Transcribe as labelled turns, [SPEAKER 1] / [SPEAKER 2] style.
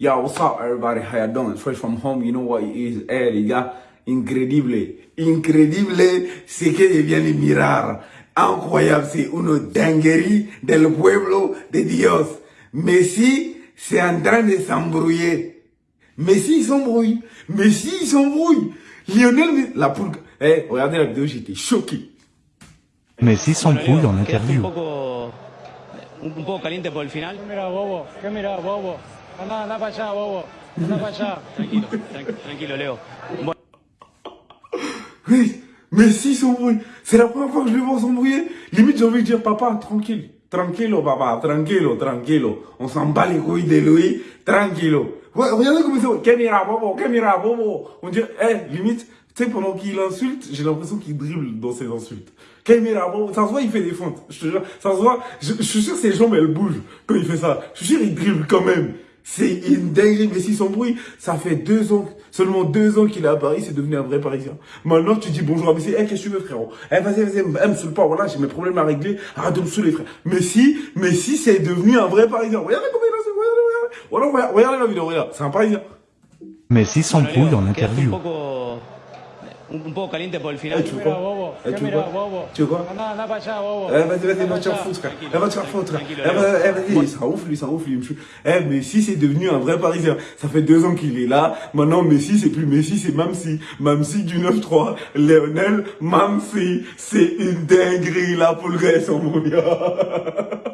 [SPEAKER 1] Yo, what's up, everybody? How you doing? Fresh from home, you know what it is. Eh, les gars, incredible. Incredible, c'est que je viens de mirar. Incroyable, c'est une dinguerie del pueblo de Dios. Messi, c'est en train de s'embrouiller. Messi, il s'embrouille. Messi, il s'embrouille. Lionel, la poule. Eh, regardez la vidéo, j'étais choqué.
[SPEAKER 2] Messi s'embrouille en
[SPEAKER 3] Un
[SPEAKER 2] interview.
[SPEAKER 3] un poco caliente por el final.
[SPEAKER 4] Mira, bobo, ¿qué mira, bobo? Anda, anda para allá, bobo. Anda para allá.
[SPEAKER 3] Tranquilo, tran- tranquilo, Leo. Bueno,
[SPEAKER 1] Oui, Messi s'embrouille. C'est la première fois que je le vois s'embrouiller. Limite, j'ai envie de dire, papa, tranquille. Tranquilo, papa, tranquilo, tranquilo. On s'en bat les couilles de lui, tranquilo. Ouais, regardez comme c'est. Kemira, bobo, Kemira, bobo. On dirait, eh, limite, tu sais, pendant qu'il insulte, j'ai l'impression qu'il dribble dans ses insultes. Kemira, bobo, ça se voit, il fait des feintes. Je te jure, ça se voit. Je, je suis sûr que ses jambes, elles bougent quand il fait ça. Je suis sûr, il dribble quand même. C'est une dinguerie, Messi s'embrouille. Ça fait deux ans, seulement deux ans qu'il est à Paris, c'est devenu un vrai Parisien. Maintenant, tu dis bonjour à Messi. Eh, qu'est-ce que tu veux, frérot? Eh, vas-y, vas-y, me saoule pas. Voilà, j'ai mes problèmes à régler. Arrête de me saouler, frère. Messi, Messi, c'est devenu un vrai Parisien. Regardez comment il a, regardez, regardez. Voilà, regarde- regardez la vidéo, regarde. C'est un Parisien.
[SPEAKER 2] Messi s'embrouille en interview.
[SPEAKER 3] Un un, un poco caliente por el final.
[SPEAKER 1] Eh, tu
[SPEAKER 4] bobo,
[SPEAKER 1] Eh,
[SPEAKER 4] ¿qué
[SPEAKER 1] tu
[SPEAKER 4] allá, bobo.
[SPEAKER 1] Eh, vas-y, vas-y, va te faire foutre, frère. Eh, va te faire foutre. Eh, va- eh, vas-y,
[SPEAKER 3] Léo.
[SPEAKER 1] ça ouf, lui, ça ouf, lui. Eh, Messi, c'est devenu un vrai Parisien. Ça fait deux ans qu'il est là. Maintenant, Messi, c'est plus Messi, c'est Mamsi. Mamsi du 9-3. Lionel, Mamsi. C'est une dinguerie, là, pour le reste, mon gars.